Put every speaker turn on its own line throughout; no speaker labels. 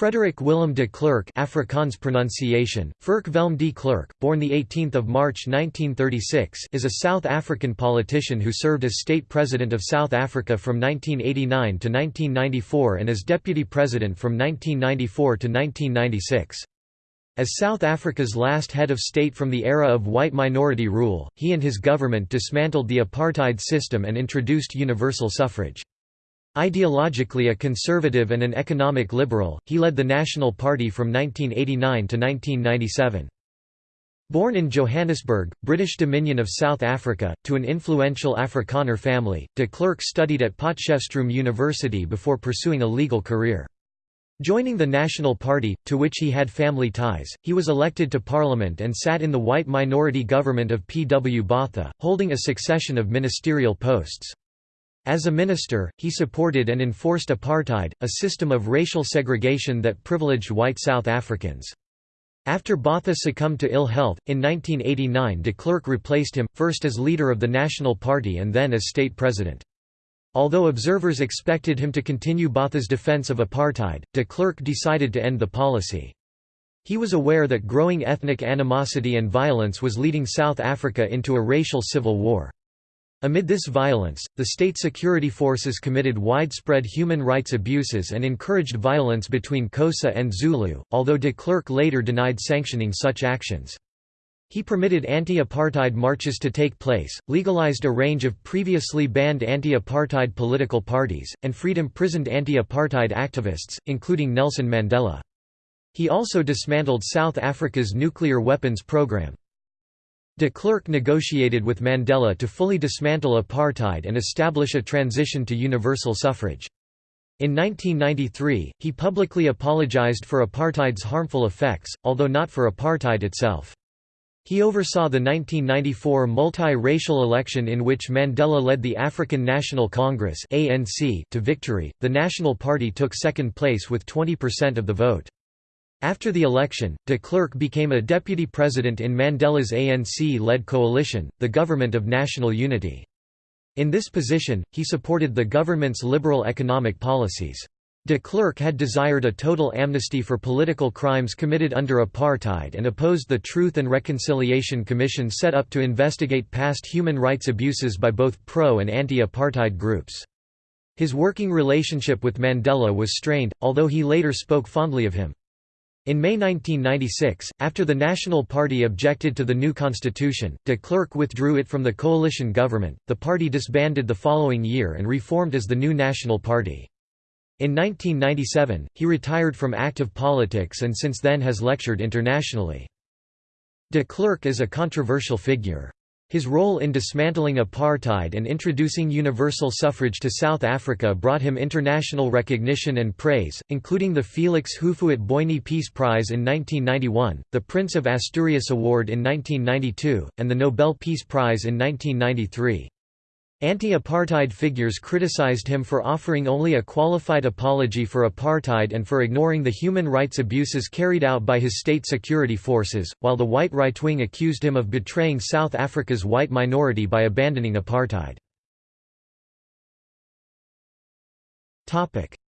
Frederick Willem de Klerk Afrikaans pronunciation, Ferk Velm de Klerk, born 18 March 1936 is a South African politician who served as State President of South Africa from 1989 to 1994 and as Deputy President from 1994 to 1996. As South Africa's last head of state from the era of white minority rule, he and his government dismantled the apartheid system and introduced universal suffrage. Ideologically a conservative and an economic liberal, he led the National Party from 1989 to 1997. Born in Johannesburg, British Dominion of South Africa, to an influential Afrikaner family, de Klerk studied at Potchefstroom University before pursuing a legal career. Joining the National Party, to which he had family ties, he was elected to Parliament and sat in the white minority government of P. W. Botha, holding a succession of ministerial posts. As a minister, he supported and enforced apartheid, a system of racial segregation that privileged white South Africans. After Botha succumbed to ill health, in 1989 de Klerk replaced him, first as leader of the National Party and then as state president. Although observers expected him to continue Botha's defense of apartheid, de Klerk decided to end the policy. He was aware that growing ethnic animosity and violence was leading South Africa into a racial civil war. Amid this violence, the state security forces committed widespread human rights abuses and encouraged violence between Xhosa and Zulu, although de Klerk later denied sanctioning such actions. He permitted anti-apartheid marches to take place, legalized a range of previously banned anti-apartheid political parties, and freed imprisoned anti-apartheid activists, including Nelson Mandela. He also dismantled South Africa's nuclear weapons program. De Klerk negotiated with Mandela to fully dismantle apartheid and establish a transition to universal suffrage. In 1993, he publicly apologized for apartheid's harmful effects, although not for apartheid itself. He oversaw the 1994 multi-racial election in which Mandela led the African National Congress (ANC) to victory. The National Party took second place with 20% of the vote. After the election, de Klerk became a deputy president in Mandela's ANC-led coalition, the Government of National Unity. In this position, he supported the government's liberal economic policies. De Klerk had desired a total amnesty for political crimes committed under apartheid and opposed the Truth and Reconciliation Commission set up to investigate past human rights abuses by both pro- and anti-apartheid groups. His working relationship with Mandela was strained, although he later spoke fondly of him. In May 1996, after the National Party objected to the new constitution, de Klerk withdrew it from the coalition government. The party disbanded the following year and reformed as the new National Party. In 1997, he retired from active politics and since then has lectured internationally. De Klerk is a controversial figure. His role in dismantling apartheid and introducing universal suffrage to South Africa brought him international recognition and praise, including the Felix Houphouët-Boigny Peace Prize in 1991, the Prince of Asturias Award in 1992, and the Nobel Peace Prize in 1993. Anti-apartheid figures criticized him for offering only a qualified apology for apartheid and for ignoring the human rights abuses carried out by his state security forces, while the white right-wing accused him of betraying South Africa's white minority by abandoning apartheid.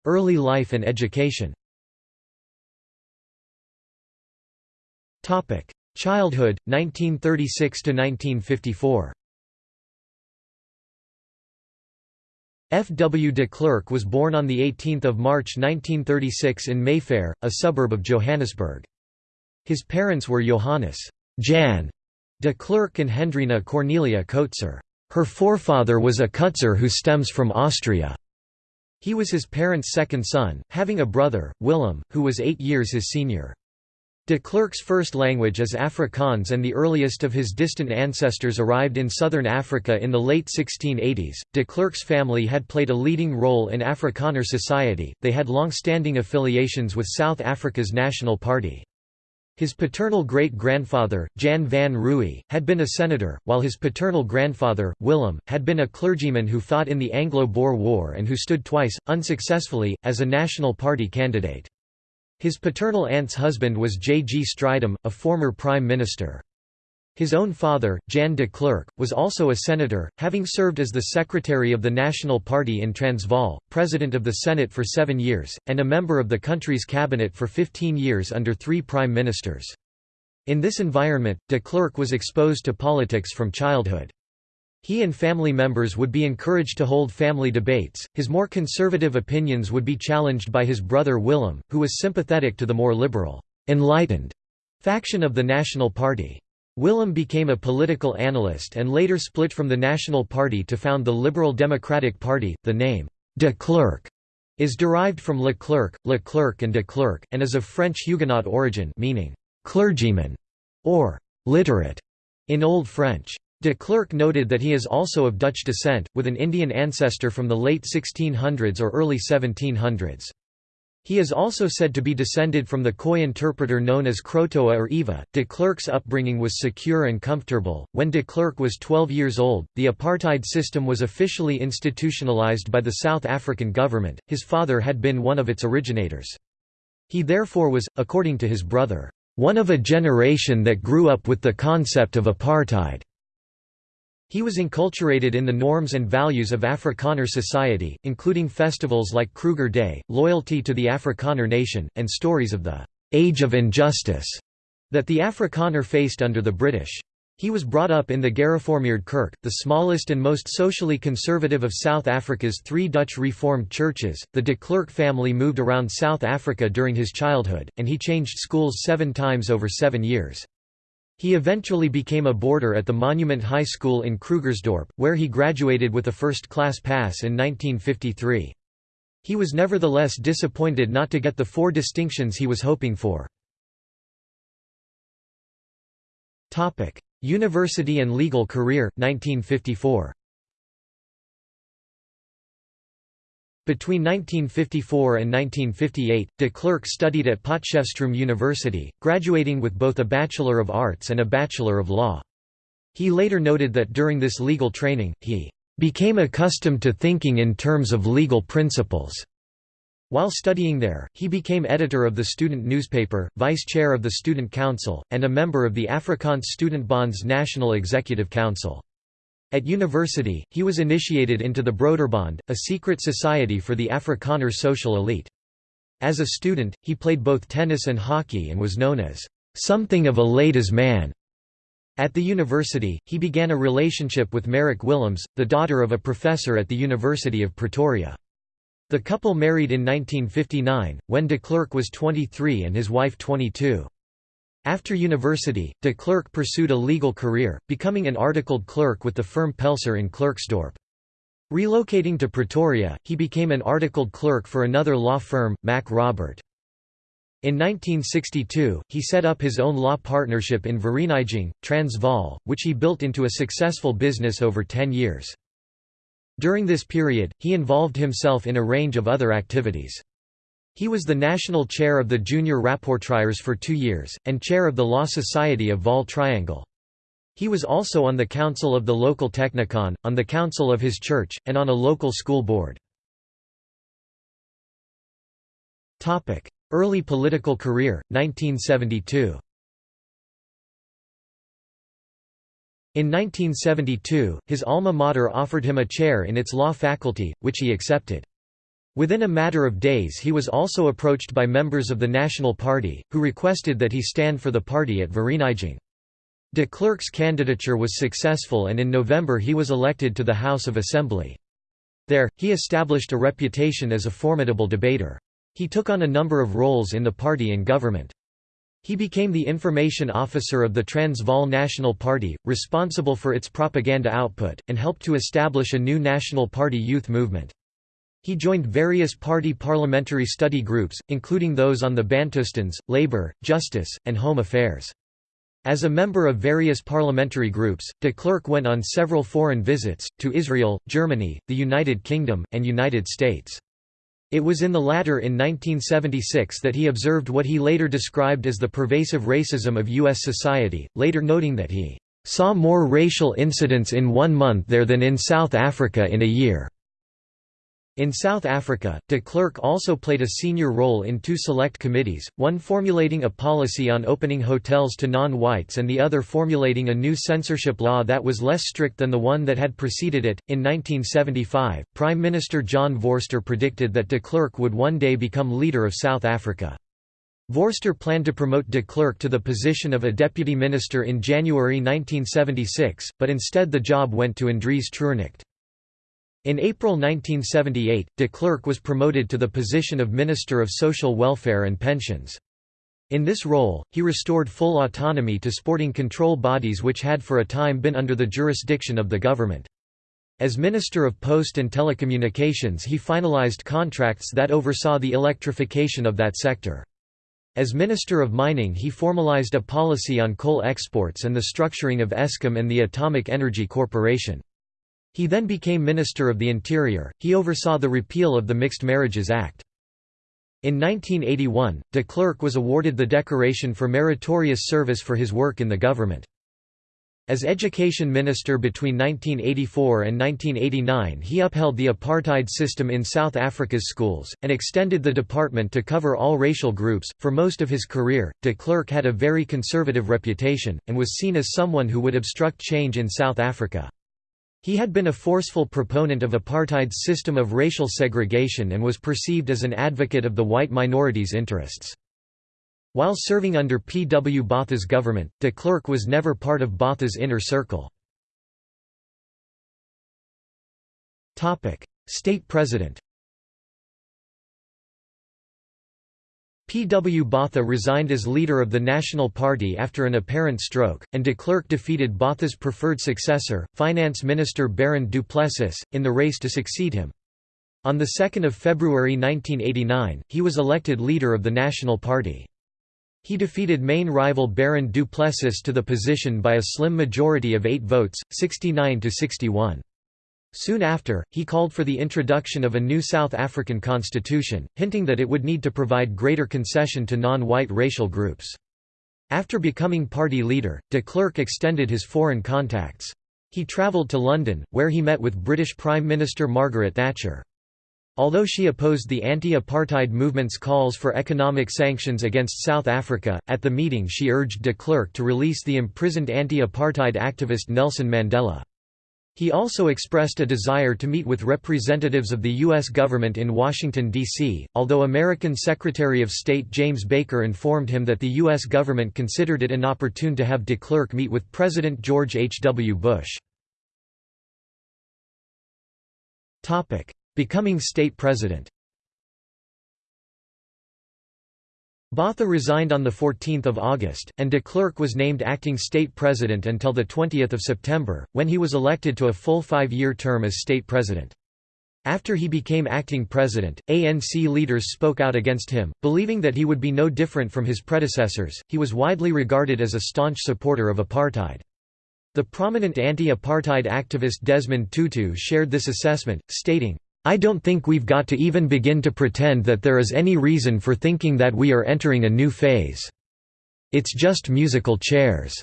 Early life and education Childhood, 1936–1954 F. W. de Klerk was born on 18 March 1936 in Mayfair, a suburb of Johannesburg. His parents were Johannes Jan de Klerk and Hendrina Cornelia Coetzer. Her forefather was a Coetzer who stems from Austria. He was his parents' second son, having a brother, Willem, who was eight years his senior. De Klerk's first language is Afrikaans and the earliest of his distant ancestors arrived in southern Africa in the late 1680s. De Klerk's family had played a leading role in Afrikaner society, they had long-standing affiliations with South Africa's National Party. His paternal great-grandfather, Jan van Rooyen, had been a senator, while his paternal grandfather, Willem, had been a clergyman who fought in the Anglo-Boer War and who stood twice, unsuccessfully, as a National Party candidate. His paternal aunt's husband was J. G. Strydom, a former prime minister. His own father, Jan de Klerk, was also a senator, having served as the secretary of the National Party in Transvaal, president of the Senate for seven years, and a member of the country's cabinet for 15 years under three prime ministers. In this environment, de Klerk was exposed to politics from childhood. He and family members would be encouraged to hold family debates, his more conservative opinions would be challenged by his brother Willem, who was sympathetic to the more liberal, enlightened faction of the National Party. Willem became a political analyst and later split from the National Party to found the Liberal Democratic Party. The name de Klerk is derived from Le Clerc, Le Clerc and de Klerk, and is of French Huguenot origin meaning clergyman or literate in Old French. De Klerk noted that he is also of Dutch descent, with an Indian ancestor from the late 1600s or early 1700s. He is also said to be descended from the Khoi interpreter known as Krotoa or Eva. De Klerk's upbringing was secure and comfortable. When de Klerk was 12 years old, the apartheid system was officially institutionalized by the South African government. His father had been one of its originators. He therefore was, according to his brother, one of a generation that grew up with the concept of apartheid. He was enculturated in the norms and values of Afrikaner society, including festivals like Kruger Day, loyalty to the Afrikaner nation, and stories of the «age of injustice» that the Afrikaner faced under the British. He was brought up in the Gereformeerd Kerk, the smallest and most socially conservative of South Africa's three Dutch Reformed churches. The de Klerk family moved around South Africa during his childhood, and he changed schools seven times over seven years. He eventually became a boarder at the Monument High School in Krugersdorp, where he graduated with a first-class pass in 1953. He was nevertheless disappointed not to get the four distinctions he was hoping for. University and legal career, 1954 Between 1954 and 1958, de Klerk studied at Potchefstroom University, graduating with both a Bachelor of Arts and a Bachelor of Law. He later noted that during this legal training, he became accustomed to thinking in terms of legal principles. While studying there, he became editor of the student newspaper, vice chair of the student council, and a member of the Afrikaans Student Bonds National Executive Council. At university, he was initiated into the Broederbond, a secret society for the Afrikaner social elite. As a student, he played both tennis and hockey and was known as something of a ladies' man. At the university, he began a relationship with Marike Willemse, the daughter of a professor at the University of Pretoria. The couple married in 1959, when de Klerk was 23 and his wife 22. After university, de Klerk pursued a legal career, becoming an articled clerk with the firm Pelser in Klerksdorp. Relocating to Pretoria, he became an articled clerk for another law firm, Mac Robert. In 1962, he set up his own law partnership in Vereeniging, Transvaal, which he built into a successful business over ten years. During this period, he involved himself in a range of other activities. He was the national chair of the Junior Rapportryers for two years, and chair of the Law Society of Vaal Triangle. He was also on the council of the local Technikon, on the council of his church, and on a local school board. Early political career, 1972 In 1972, his alma mater offered him a chair in its law faculty, which he accepted. Within a matter of days he was also approached by members of the National Party, who requested that he stand for the party at Vereeniging. De Klerk's candidature was successful and in November he was elected to the House of Assembly. There, he established a reputation as a formidable debater. He took on a number of roles in the party and government. He became the information officer of the Transvaal National Party, responsible for its propaganda output, and helped to establish a new National Party youth movement. He joined various party parliamentary study groups, including those on the Bantustans, labour, justice, and home affairs. As a member of various parliamentary groups, de Klerk went on several foreign visits, to Israel, Germany, the United Kingdom, and United States. It was in the latter in 1976 that he observed what he later described as the pervasive racism of U.S. society, later noting that he saw more racial incidents in one month there than in South Africa in a year. In South Africa, de Klerk also played a senior role in two select committees, one formulating a policy on opening hotels to non-whites and the other formulating a new censorship law that was less strict than the one that had preceded it. In 1975, Prime Minister John Vorster predicted that de Klerk would one day become leader of South Africa. Vorster planned to promote de Klerk to the position of a deputy minister in January 1976, but instead the job went to Andries Treurnicht. In April 1978, de Klerk was promoted to the position of Minister of Social Welfare and Pensions. In this role, he restored full autonomy to sporting control bodies which had for a time been under the jurisdiction of the government. As Minister of Post and Telecommunications he finalized contracts that oversaw the electrification of that sector. As Minister of Mining he formalized a policy on coal exports and the structuring of ESCOM and the Atomic Energy Corporation. He then became Minister of the Interior, he oversaw the repeal of the Mixed Marriages Act. In 1981, de Klerk was awarded the decoration for meritorious service for his work in the government. As education minister between 1984 and 1989 he upheld the apartheid system in South Africa's schools, and extended the department to cover all racial groups. For most of his career, de Klerk had a very conservative reputation, and was seen as someone who would obstruct change in South Africa. He had been a forceful proponent of apartheid's system of racial segregation and was perceived as an advocate of the white minority's interests. While serving under P. W. Botha's government, de Klerk was never part of Botha's inner circle. State President P. W. Botha resigned as leader of the National Party after an apparent stroke, and de Klerk defeated Botha's preferred successor, Finance Minister Barend du Plessis, in the race to succeed him. On 2 February 1989, he was elected leader of the National Party. He defeated main rival Barend du Plessis to the position by a slim majority of eight votes, 69 to 61. Soon after, he called for the introduction of a new South African constitution, hinting that it would need to provide greater concession to non-white racial groups. After becoming party leader, de Klerk extended his foreign contacts. He travelled to London, where he met with British Prime Minister Margaret Thatcher. Although she opposed the anti-apartheid movement's calls for economic sanctions against South Africa, at the meeting she urged de Klerk to release the imprisoned anti-apartheid activist Nelson Mandela. He also expressed a desire to meet with representatives of the U.S. government in Washington, D.C., although American Secretary of State James Baker informed him that the U.S. government considered it inopportune to have de Klerk meet with President George H. W. Bush. Becoming state president Botha resigned on 14 August, and de Klerk was named acting state president until 20 September, when he was elected to a full five-year term as state president. After he became acting president, ANC leaders spoke out against him, believing that he would be no different from his predecessors. He was widely regarded as a staunch supporter of apartheid. The prominent anti-apartheid activist Desmond Tutu shared this assessment, stating, I don't think we've got to even begin to pretend that there is any reason for thinking that we are entering a new phase. It's just musical chairs.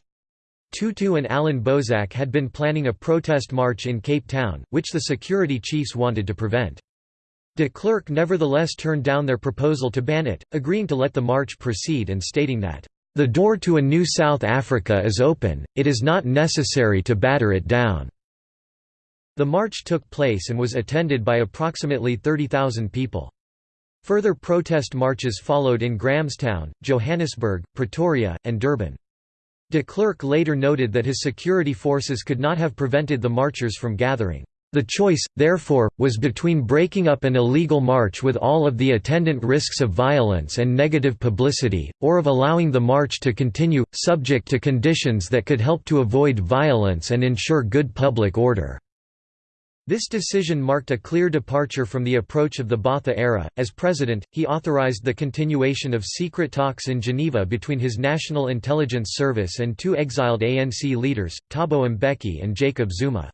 Tutu and Allan Boesak had been planning a protest march in Cape Town, which the security chiefs wanted to prevent. De Klerk nevertheless turned down their proposal to ban it, agreeing to let the march proceed and stating that, "...the door to a new South Africa is open, it is not necessary to batter it down." The march took place and was attended by approximately 30,000 people. Further protest marches followed in Grahamstown, Johannesburg, Pretoria, and Durban. De Klerk later noted that his security forces could not have prevented the marchers from gathering. The choice, therefore, was between breaking up an illegal march with all of the attendant risks of violence and negative publicity, or of allowing the march to continue, subject to conditions that could help to avoid violence and ensure good public order. This decision marked a clear departure from the approach of the Botha era. As president, he authorized the continuation of secret talks in Geneva between his National Intelligence Service and two exiled ANC leaders, Thabo Mbeki and Jacob Zuma.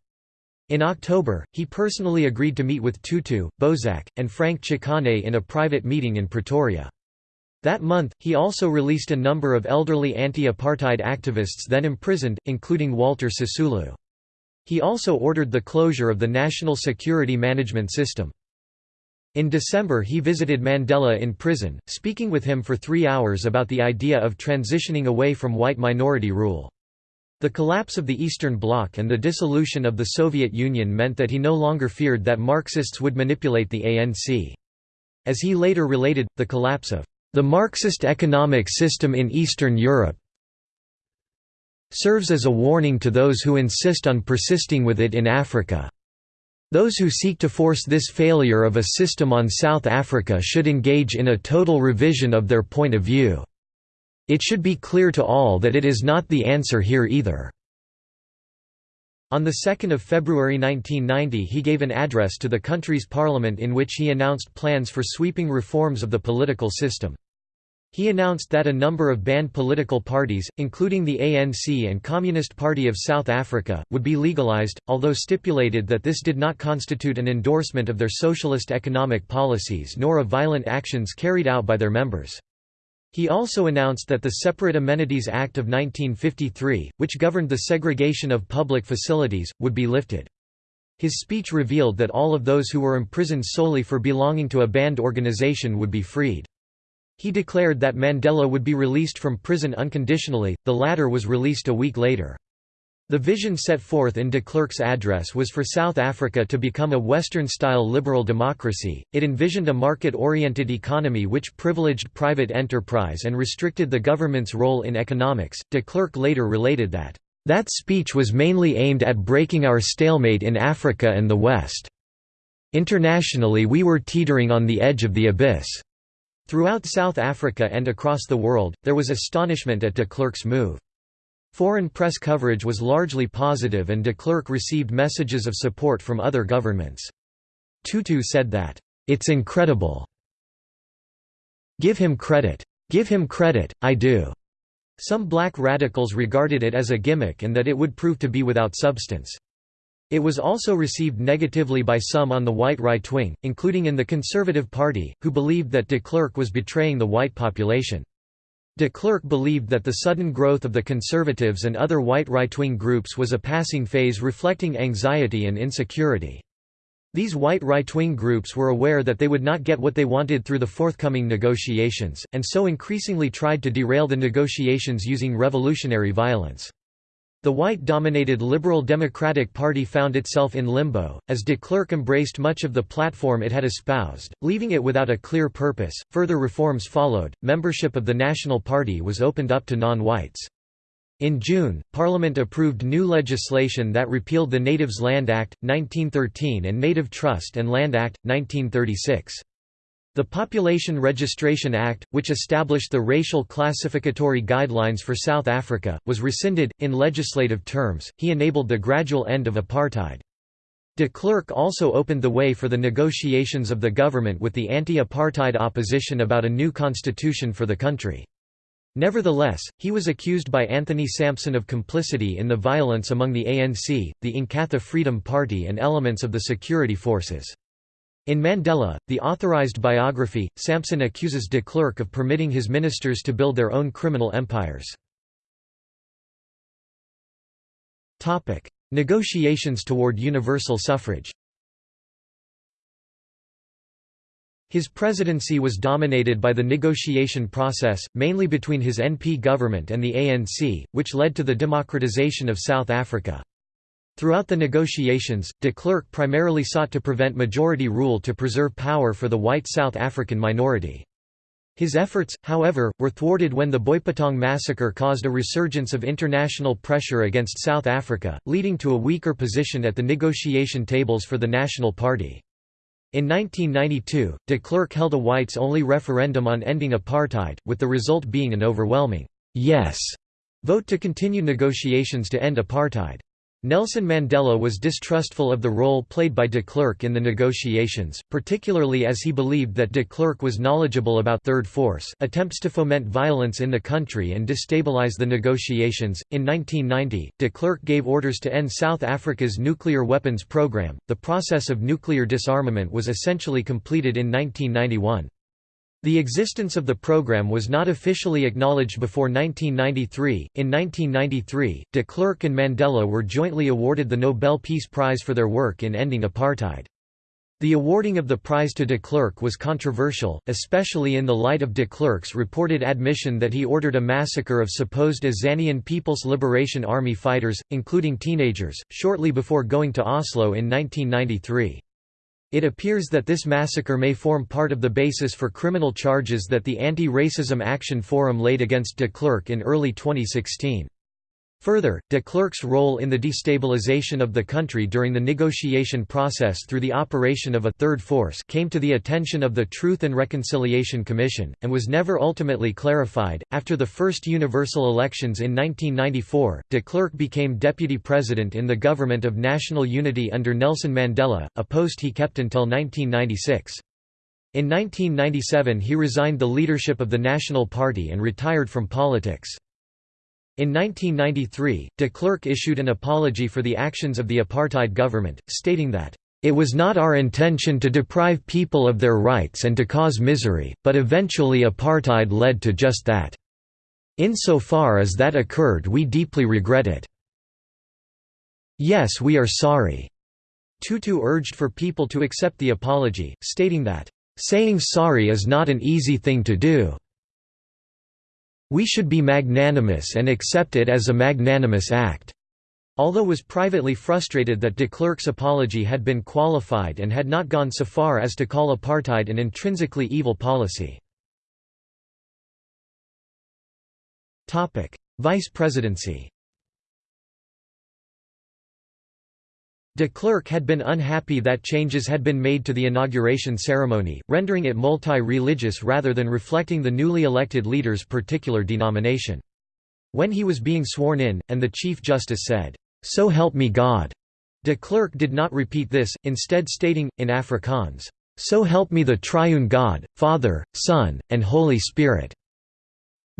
In October, he personally agreed to meet with Tutu, Boesak, and Frank Chikane in a private meeting in Pretoria. That month, he also released a number of elderly anti-apartheid activists then imprisoned, including Walter Sisulu. He also ordered the closure of the National Security Management System. In December he visited Mandela in prison, speaking with him for three hours about the idea of transitioning away from white minority rule. The collapse of the Eastern Bloc and the dissolution of the Soviet Union meant that he no longer feared that Marxists would manipulate the ANC. As he later related, the collapse of the Marxist economic system in Eastern Europe serves as a warning to those who insist on persisting with it in Africa. Those who seek to force this failure of a system on South Africa should engage in a total revision of their point of view. It should be clear to all that it is not the answer here either. On 2 February 1990 he gave an address to the country's parliament in which he announced plans for sweeping reforms of the political system. He announced that a number of banned political parties, including the ANC and Communist Party of South Africa, would be legalized, although stipulated that this did not constitute an endorsement of their socialist economic policies nor of violent actions carried out by their members. He also announced that the Separate Amenities Act of 1953, which governed the segregation of public facilities, would be lifted. His speech revealed that all of those who were imprisoned solely for belonging to a banned organization would be freed. He declared that Mandela would be released from prison unconditionally, the latter was released a week later. The vision set forth in de Klerk's address was for South Africa to become a Western-style liberal democracy. It envisioned a market-oriented economy which privileged private enterprise and restricted the government's role in economics. De Klerk later related that, "...that speech was mainly aimed at breaking our stalemate in Africa and the West. Internationally we were teetering on the edge of the abyss." Throughout South Africa and across the world, there was astonishment at de Klerk's move. Foreign press coverage was largely positive and de Klerk received messages of support from other governments. Tutu said that, "...it's incredible. Give him credit. Give him credit, I do." Some black radicals regarded it as a gimmick and that it would prove to be without substance. It was also received negatively by some on the white right wing, including in the Conservative Party, who believed that de Klerk was betraying the white population. De Klerk believed that the sudden growth of the conservatives and other white right-wing groups was a passing phase reflecting anxiety and insecurity. These white right-wing groups were aware that they would not get what they wanted through the forthcoming negotiations, and so increasingly tried to derail the negotiations using revolutionary violence. The white-dominated Liberal Democratic Party found itself in limbo, as de Klerk embraced much of the platform it had espoused, leaving it without a clear purpose. Further reforms followed. Membership of the National Party was opened up to non-whites. In June, Parliament approved new legislation that repealed the Natives Land Act, 1913 and Native Trust and Land Act, 1936. The Population Registration Act, which established the racial classificatory guidelines for South Africa, was rescinded. In legislative terms, he enabled the gradual end of apartheid. De Klerk also opened the way for the negotiations of the government with the anti-apartheid opposition about a new constitution for the country. Nevertheless, he was accused by Anthony Sampson of complicity in the violence among the ANC, the Inkatha Freedom Party and elements of the security forces. In Mandela, the authorized biography, Sampson accuses de Klerk of permitting his ministers to build their own criminal empires. Negotiations toward universal suffrage His presidency was dominated by the negotiation process, mainly between his NP government and the ANC, which led to the democratization of South Africa. Throughout the negotiations, de Klerk primarily sought to prevent majority rule to preserve power for the white South African minority. His efforts, however, were thwarted when the Boipatong massacre caused a resurgence of international pressure against South Africa, leading to a weaker position at the negotiation tables for the National Party. In 1992, de Klerk held a whites-only referendum on ending apartheid, with the result being an overwhelming «yes» vote to continue negotiations to end apartheid. Nelson Mandela was distrustful of the role played by de Klerk in the negotiations, particularly as he believed that de Klerk was knowledgeable about Third Force attempts to foment violence in the country and destabilize the negotiations. In 1990, de Klerk gave orders to end South Africa's nuclear weapons program. The process of nuclear disarmament was essentially completed in 1991. The existence of the program was not officially acknowledged before 1993. In 1993, de Klerk and Mandela were jointly awarded the Nobel Peace Prize for their work in ending apartheid. The awarding of the prize to de Klerk was controversial, especially in the light of de Klerk's reported admission that he ordered a massacre of supposed Azanian People's Liberation Army fighters, including teenagers, shortly before going to Oslo in 1993. It appears that this massacre may form part of the basis for criminal charges that the Anti-Racism Action Forum laid against de Klerk in early 2016. Further, de Klerk's role in the destabilization of the country during the negotiation process through the operation of a third force came to the attention of the Truth and Reconciliation Commission, and was never ultimately clarified. After the first universal elections in 1994, de Klerk became deputy president in the Government of National Unity under Nelson Mandela, a post he kept until 1996. In 1997 he resigned the leadership of the National Party and retired from politics. In 1993, de Klerk issued an apology for the actions of the apartheid government, stating that, "...it was not our intention to deprive people of their rights and to cause misery, but eventually apartheid led to just that. Insofar as that occurred we deeply regret it. Yes we are sorry." Tutu urged for people to accept the apology, stating that, "...saying sorry is not an easy thing to do." We should be magnanimous and accept it as a magnanimous act." Although was privately frustrated that de Klerk's apology had been qualified and had not gone so far as to call apartheid an intrinsically evil policy. Vice presidency De Klerk had been unhappy that changes had been made to the inauguration ceremony, rendering it multi-religious rather than reflecting the newly elected leader's particular denomination. When he was being sworn in, and the Chief Justice said, "'So help me God'", de Klerk did not repeat this, instead stating, in Afrikaans, "'So help me the triune God, Father, Son, and Holy Spirit'".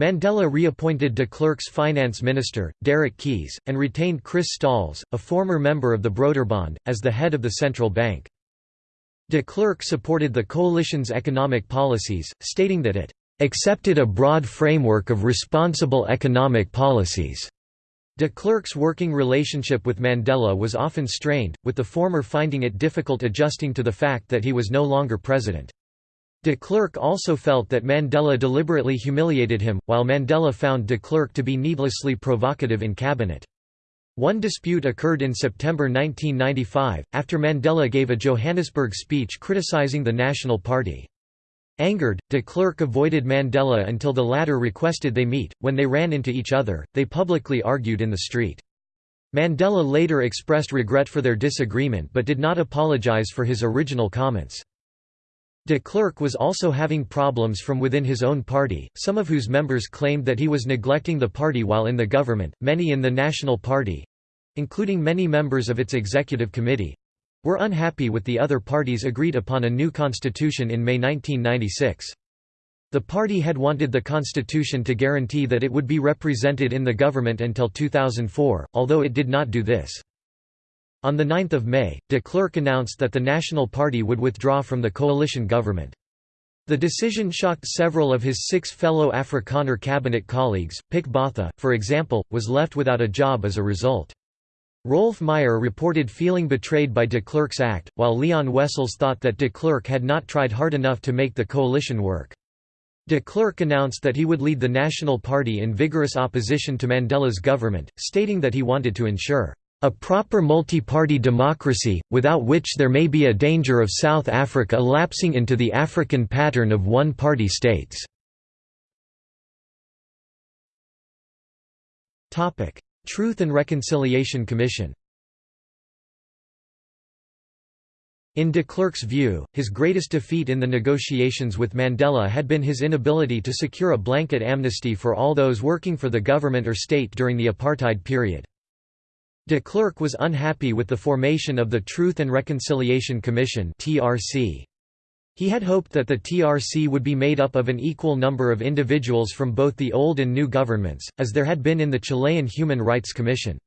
Mandela reappointed de Klerk's finance minister, Derek Keys, and retained Chris Stals, a former member of the Broederbond, as the head of the central bank. De Klerk supported the coalition's economic policies, stating that it accepted a broad framework of responsible economic policies. De Klerk's working relationship with Mandela was often strained, with the former finding it difficult adjusting to the fact that he was no longer president. De Klerk also felt that Mandela deliberately humiliated him, while Mandela found de Klerk to be needlessly provocative in cabinet. One dispute occurred in September 1995, after Mandela gave a Johannesburg speech criticizing the National Party. Angered, de Klerk avoided Mandela until the latter requested they meet. When they ran into each other, they publicly argued in the street. Mandela later expressed regret for their disagreement but did not apologize for his original comments. De Klerk was also having problems from within his own party, some of whose members claimed that he was neglecting the party while in the government. Many in the National Party including many members of its executive committee were unhappy with the other parties agreed upon a new constitution in May 1996. The party had wanted the constitution to guarantee that it would be represented in the government until 2004, although it did not do this. On 9 May, de Klerk announced that the National Party would withdraw from the coalition government. The decision shocked several of his six fellow Afrikaner cabinet colleagues, Pik Botha, for example, was left without a job as a result. Roelf Meyer reported feeling betrayed by de Klerk's act, while Leon Wessels thought that de Klerk had not tried hard enough to make the coalition work. De Klerk announced that he would lead the National Party in vigorous opposition to Mandela's government, stating that he wanted to ensure a proper multi-party democracy, without which there may be a danger of South Africa lapsing into the African pattern of one-party states." Truth and Reconciliation Commission In de Klerk's view, his greatest defeat in the negotiations with Mandela had been his inability to secure a blanket amnesty for all those working for the government or state during the apartheid period. De Klerk was unhappy with the formation of the Truth and Reconciliation Commission (TRC). He had hoped that the TRC would be made up of an equal number of individuals from both the old and new governments, as there had been in the Chilean Human Rights Commission.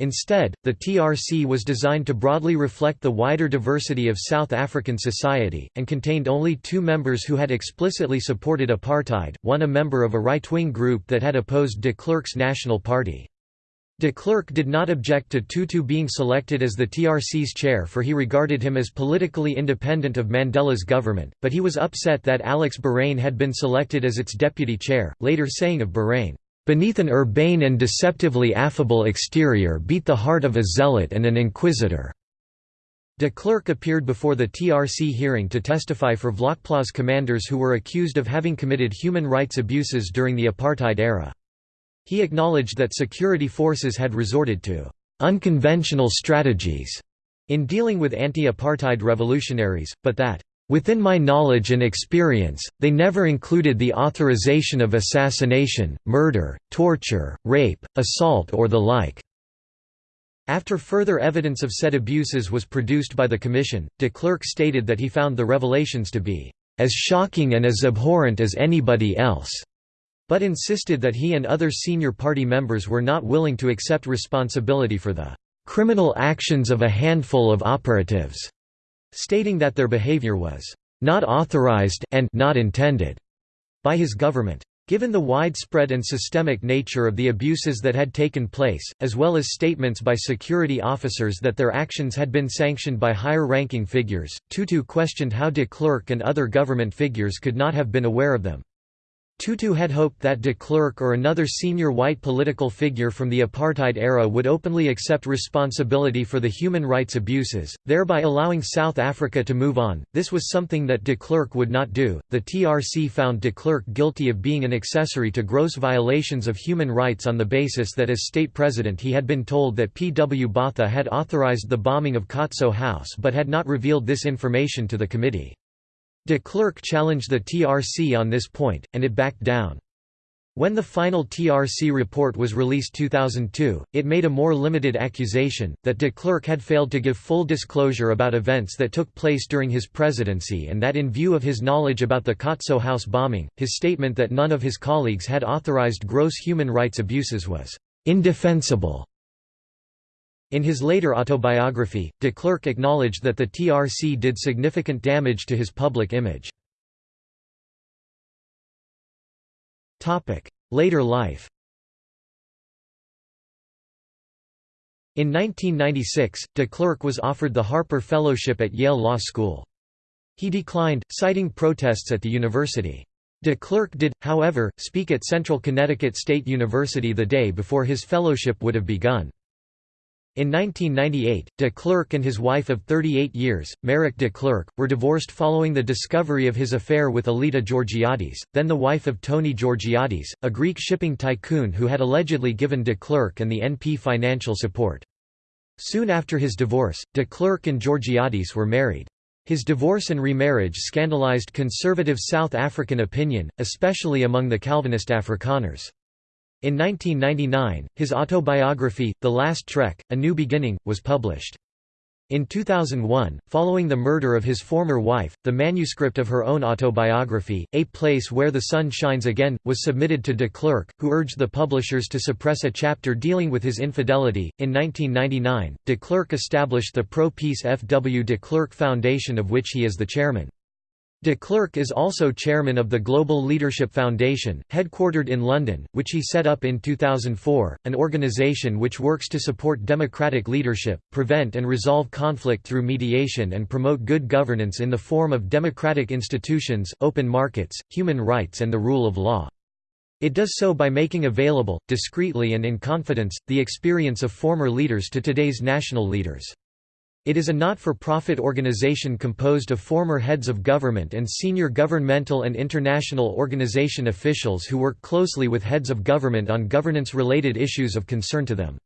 Instead, the TRC was designed to broadly reflect the wider diversity of South African society, and contained only two members who had explicitly supported apartheid, one a member of a right-wing group that had opposed de Klerk's National Party. De Klerk did not object to Tutu being selected as the TRC's chair for he regarded him as politically independent of Mandela's government, but he was upset that Alex Boraine had been selected as its deputy chair, later saying of Boraine, "...beneath an urbane and deceptively affable exterior beat the heart of a zealot and an inquisitor." De Klerk appeared before the TRC hearing to testify for Vlakplaas commanders who were accused of having committed human rights abuses during the apartheid era. He acknowledged that security forces had resorted to unconventional strategies in dealing with anti-apartheid revolutionaries, but that Within my knowledge and experience, they never included the authorization of assassination, murder, torture, rape, assault or the like." After further evidence of said abuses was produced by the Commission, de Klerk stated that he found the revelations to be, "...as shocking and as abhorrent as anybody else." But insisted that he and other senior party members were not willing to accept responsibility for the criminal actions of a handful of operatives, stating that their behavior was not authorized and not intended by his government. Given the widespread and systemic nature of the abuses that had taken place, as well as statements by security officers that their actions had been sanctioned by higher-ranking figures, Tutu questioned how de Klerk and other government figures could not have been aware of them. Tutu had hoped that de Klerk or another senior white political figure from the apartheid era would openly accept responsibility for the human rights abuses, thereby allowing South Africa to move on. This was something that de Klerk would not do. The TRC found de Klerk guilty of being an accessory to gross violations of human rights on the basis that as state president he had been told that P. W. Botha had authorized the bombing of Khotso House but had not revealed this information to the committee. De Klerk challenged the TRC on this point, and it backed down. When the final TRC report was released 2002, it made a more limited accusation, that de Klerk had failed to give full disclosure about events that took place during his presidency and that in view of his knowledge about the Khotso House bombing, his statement that none of his colleagues had authorized gross human rights abuses was «indefensible». In his later autobiography, de Klerk acknowledged that the TRC did significant damage to his public image. Later life In 1996, de Klerk was offered the Harper Fellowship at Yale Law School. He declined, citing protests at the university. De Klerk did, however, speak at Central Connecticut State University the day before his fellowship would have begun. In 1998, de Klerk and his wife of 38 years, Marike de Klerk, were divorced following the discovery of his affair with Elita Georgiades, then the wife of Tony Georgiades, a Greek shipping tycoon who had allegedly given de Klerk and the NP financial support. Soon after his divorce, de Klerk and Georgiades were married. His divorce and remarriage scandalized conservative South African opinion, especially among the Calvinist Afrikaners. In 1999, his autobiography, The Last Trek, A New Beginning, was published. In 2001, following the murder of his former wife, the manuscript of her own autobiography, A Place Where the Sun Shines Again, was submitted to de Klerk, who urged the publishers to suppress a chapter dealing with his infidelity. In 1999, de Klerk established the Pro Peace F. W. de Klerk Foundation, of which he is the chairman. De Klerk is also chairman of the Global Leadership Foundation, headquartered in London, which he set up in 2004, an organisation which works to support democratic leadership, prevent and resolve conflict through mediation and promote good governance in the form of democratic institutions, open markets, human rights and the rule of law. It does so by making available, discreetly and in confidence, the experience of former leaders to today's national leaders. It is a not-for-profit organization composed of former heads of government and senior governmental and international organization officials who work closely with heads of government on governance-related issues of concern to them.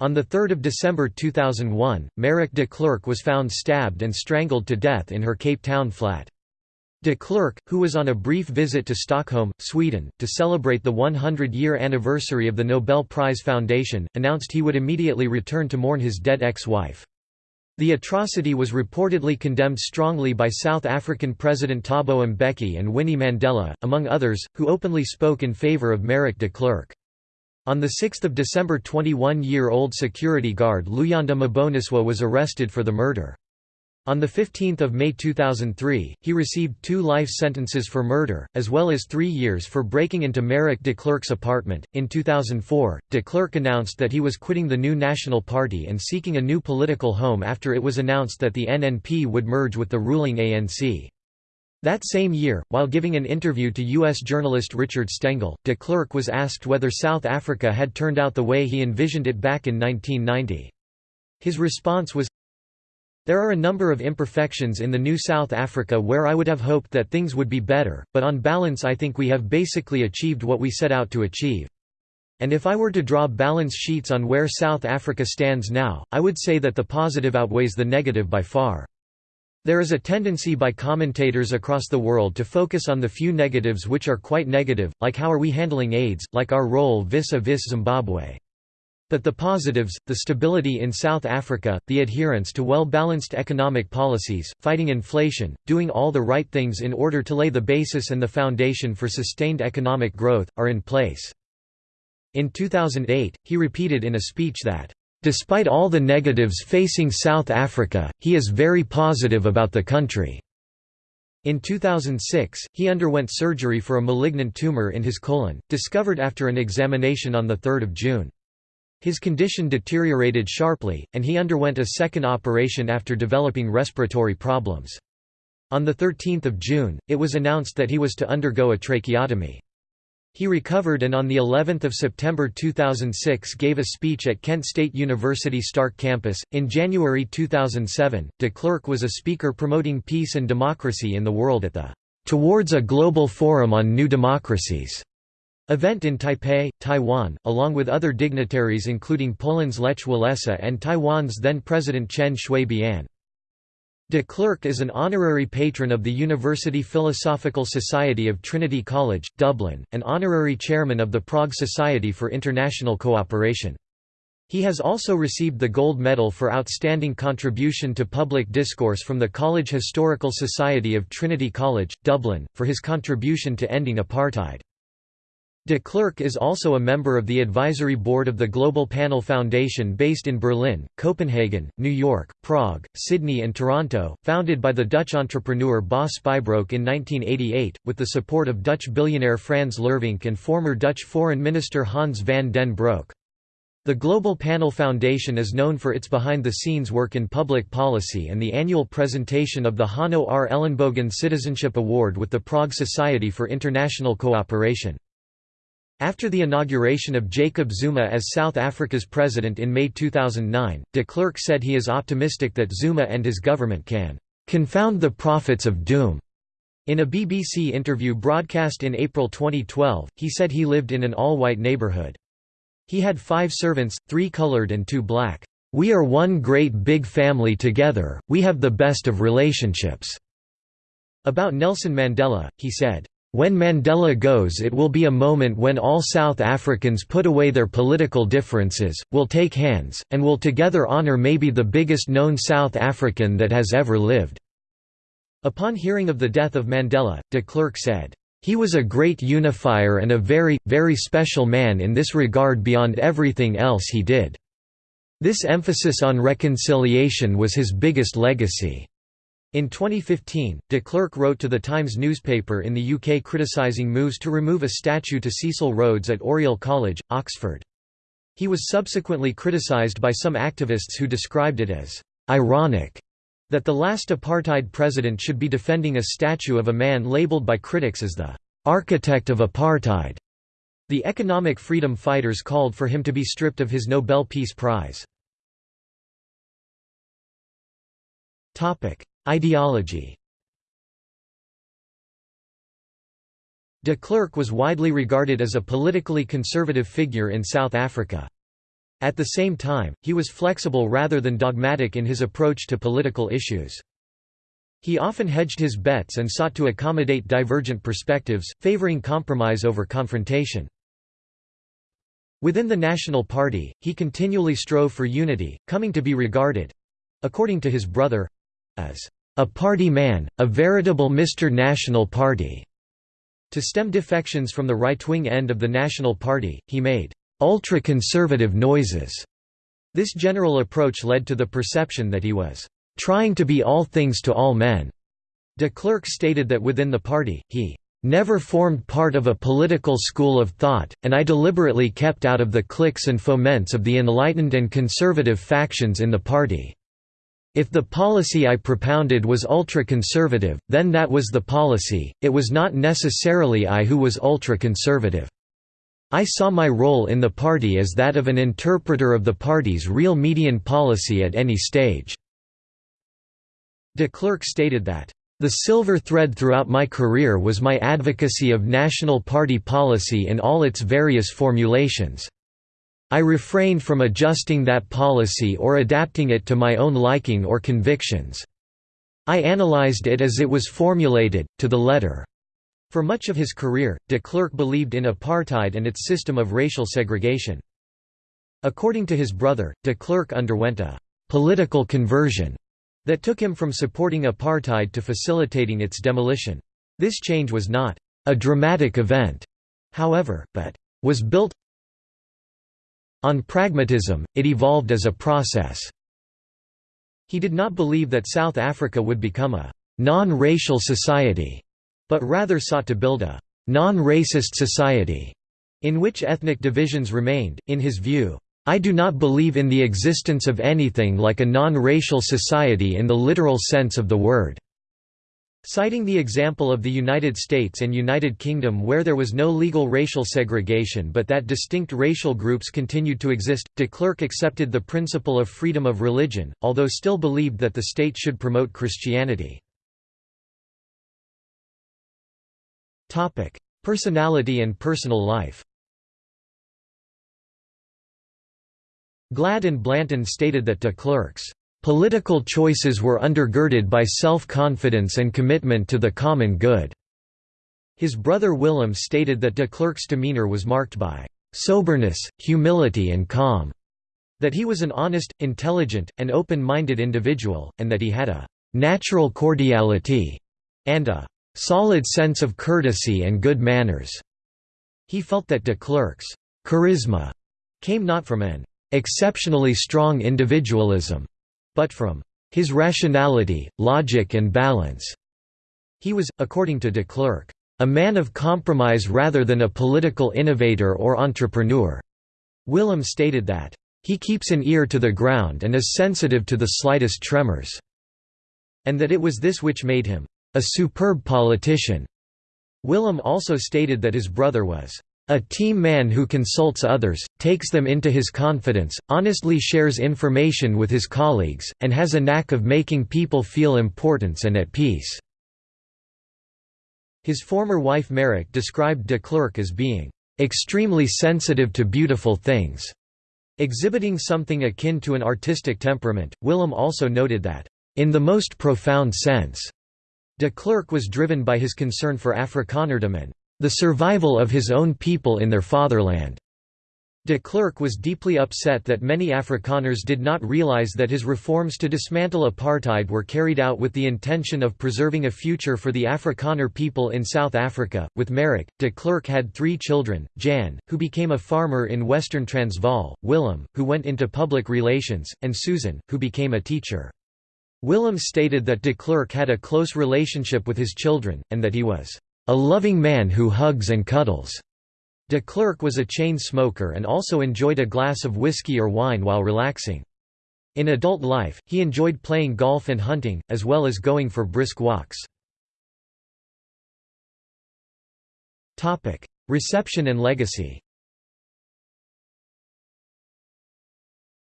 On 3 December 2001, Marike de Klerk was found stabbed and strangled to death in her Cape Town flat. De Klerk, who was on a brief visit to Stockholm, Sweden, to celebrate the 100-year anniversary of the Nobel Prize Foundation, announced he would immediately return to mourn his dead ex-wife. The atrocity was reportedly condemned strongly by South African President Thabo Mbeki and Winnie Mandela, among others, who openly spoke in favour of Marike de Klerk. On 6 December 21-year-old security guard Luyanda Mboniswa was arrested for the murder. On 15 May 2003, he received two life sentences for murder, as well as three years for breaking into Marike de Klerk's apartment. In 2004, de Klerk announced that he was quitting the New National Party and seeking a new political home after it was announced that the NNP would merge with the ruling ANC. That same year, while giving an interview to U.S. journalist Richard Stengel, de Klerk was asked whether South Africa had turned out the way he envisioned it back in 1990. His response was, there are a number of imperfections in the new South Africa where I would have hoped that things would be better, but on balance I think we have basically achieved what we set out to achieve. And if I were to draw balance sheets on where South Africa stands now, I would say that the positive outweighs the negative by far. There is a tendency by commentators across the world to focus on the few negatives which are quite negative, like how are we handling AIDS, like our role vis-a-vis -vis Zimbabwe. But the positives, the stability in South Africa, the adherence to well-balanced economic policies, fighting inflation, doing all the right things in order to lay the basis and the foundation for sustained economic growth, are in place. In 2008, he repeated in a speech that, "...despite all the negatives facing South Africa, he is very positive about the country." In 2006, he underwent surgery for a malignant tumor in his colon, discovered after an examination on 3 June. His condition deteriorated sharply, and he underwent a second operation after developing respiratory problems. On 13 June, it was announced that he was to undergo a tracheotomy. He recovered and on the 11th of September 2006 gave a speech at Kent State University Stark campus. In January 2007, de Klerk was a speaker promoting peace and democracy in the world at the Towards a Global Forum on New Democracies event in Taipei, Taiwan, along with other dignitaries including Poland's Lech Walesa and Taiwan's then-President Chen Shui-bian. De Klerk is an honorary patron of the University Philosophical Society of Trinity College, Dublin, and honorary chairman of the Prague Society for International Cooperation. He has also received the Gold Medal for Outstanding Contribution to Public Discourse from the College Historical Society of Trinity College, Dublin, for his contribution to ending apartheid. De Klerk is also a member of the advisory board of the Global Panel Foundation based in Berlin, Copenhagen, New York, Prague, Sydney and Toronto, founded by the Dutch entrepreneur Bas Spijbroek in 1988, with the support of Dutch billionaire Frans Lervink and former Dutch Foreign Minister Hans van den Broek. The Global Panel Foundation is known for its behind-the-scenes work in public policy and the annual presentation of the Hanno R. Ellenbogen Citizenship Award with the Prague Society for International Cooperation. After the inauguration of Jacob Zuma as South Africa's president in May 2009, de Klerk said he is optimistic that Zuma and his government can "...confound the prophets of doom." In a BBC interview broadcast in April 2012, he said he lived in an all-white neighborhood. He had five servants, three colored and two black. "...we are one great big family together, we have the best of relationships." About Nelson Mandela, he said, when Mandela goes it will be a moment when all South Africans put away their political differences, will take hands, and will together honour maybe the biggest known South African that has ever lived." Upon hearing of the death of Mandela, de Klerk said, "...he was a great unifier and a very, very special man in this regard beyond everything else he did. This emphasis on reconciliation was his biggest legacy." In 2015, de Klerk wrote to the Times newspaper in the UK criticising moves to remove a statue to Cecil Rhodes at Oriel College, Oxford. He was subsequently criticised by some activists who described it as «ironic» that the last apartheid president should be defending a statue of a man labelled by critics as the «architect of apartheid». The economic freedom fighters called for him to be stripped of his Nobel Peace Prize. Ideology De Klerk was widely regarded as a politically conservative figure in South Africa. At the same time, he was flexible rather than dogmatic in his approach to political issues. He often hedged his bets and sought to accommodate divergent perspectives, favoring compromise over confrontation. Within the National Party, he continually strove for unity, coming to be regarded—according to his brother—as a party man, a veritable Mr. National Party. To stem defections from the right-wing end of the National Party, he made ultra-conservative noises. This general approach led to the perception that he was trying to be all things to all men. De Klerk stated that within the party, he never formed part of a political school of thought, and I deliberately kept out of the cliques and foments of the enlightened and conservative factions in the party. If the policy I propounded was ultra-conservative, then that was the policy, it was not necessarily I who was ultra-conservative. I saw my role in the party as that of an interpreter of the party's real median policy at any stage." De Klerk stated that, "...the silver thread throughout my career was my advocacy of national party policy in all its various formulations." I refrained from adjusting that policy or adapting it to my own liking or convictions. I analyzed it as it was formulated, to the letter. For much of his career, de Klerk believed in apartheid and its system of racial segregation. According to his brother, de Klerk underwent a «political conversion» that took him from supporting apartheid to facilitating its demolition. This change was not «a dramatic event», however, but «was built on pragmatism, it evolved as a process. He did not believe that South Africa would become a non-racial society, but rather sought to build a non-racist society in which ethnic divisions remained. In his view, I do not believe in the existence of anything like a non-racial society in the literal sense of the word. Citing the example of the United States and United Kingdom where there was no legal racial segregation but that distinct racial groups continued to exist, de Klerk accepted the principle of freedom of religion, although still believed that the state should promote Christianity. Personality and personal life Glad and Blanton stated that de Klerk's Political choices were undergirded by self-confidence and commitment to the common good. His brother Willem stated that de Klerk's demeanor was marked by soberness, humility and calm, that he was an honest, intelligent, and open-minded individual, and that he had a natural cordiality and a solid sense of courtesy and good manners. He felt that de Klerk's charisma came not from an exceptionally strong individualism, but from his rationality, logic and balance. He was, according to de Klerk, a man of compromise rather than a political innovator or entrepreneur. Willem stated that, he keeps an ear to the ground and is sensitive to the slightest tremors, and that it was this which made him a superb politician. Willem also stated that his brother was a team man who consults others, takes them into his confidence, honestly shares information with his colleagues, and has a knack of making people feel importance and at peace." His former wife Marike described de Klerk as being, "...extremely sensitive to beautiful things." Exhibiting something akin to an artistic temperament, Willem also noted that, "...in the most profound sense," de Klerk was driven by his concern for Afrikanerdom and the survival of his own people in their fatherland. De Klerk was deeply upset that many Afrikaners did not realize that his reforms to dismantle apartheid were carried out with the intention of preserving a future for the Afrikaner people in South Africa. With Marike, de Klerk had three children Jan, who became a farmer in Western Transvaal, Willem, who went into public relations, and Susan, who became a teacher. Willem stated that de Klerk had a close relationship with his children, and that he was a loving man who hugs and cuddles. De Klerk was a chain smoker and also enjoyed a glass of whiskey or wine while relaxing. In adult life, he enjoyed playing golf and hunting, as well as going for brisk walks. Reception and legacy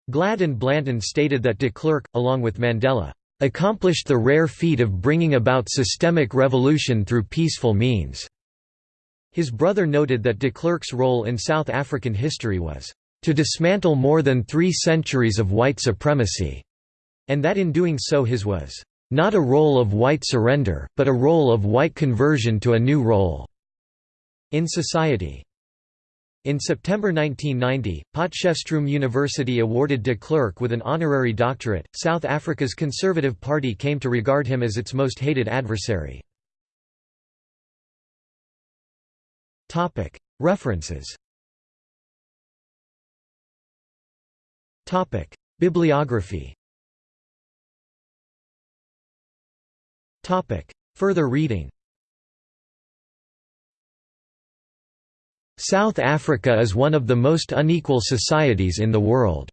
Glad and Blanton stated that de Klerk, along with Mandela, accomplished the rare feat of bringing about systemic revolution through peaceful means." His brother noted that de Klerk's role in South African history was, "...to dismantle more than three centuries of white supremacy," and that in doing so his was, "...not a role of white surrender, but a role of white conversion to a new role." in society. In September 1990, Potchefstroom University awarded de Klerk with an honorary doctorate. South Africa's Conservative Party came to regard him as its most hated adversary. References. Bibliography. Further reading South Africa is one of the most unequal societies in the world.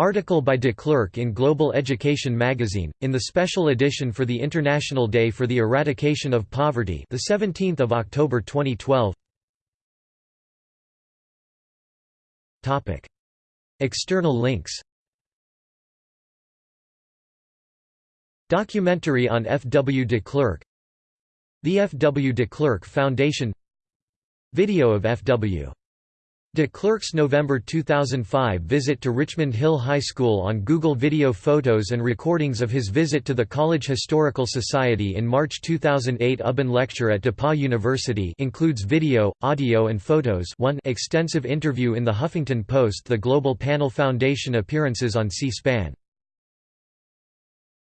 Article by de Klerk in Global Education magazine, in the special edition for the International Day for the Eradication of Poverty the 17th of October 2012. Topic: External links. Documentary on F. W. de Klerk The F. W. de Klerk Foundation Video of F. W. De Klerk's November 2005 visit to Richmond Hill High School on Google Video photos and recordings of his visit to the College Historical Society in March 2008 Ubben lecture at DePauw University includes video, audio and photos 1 extensive interview in the Huffington Post The Global Panel Foundation appearances on C-SPAN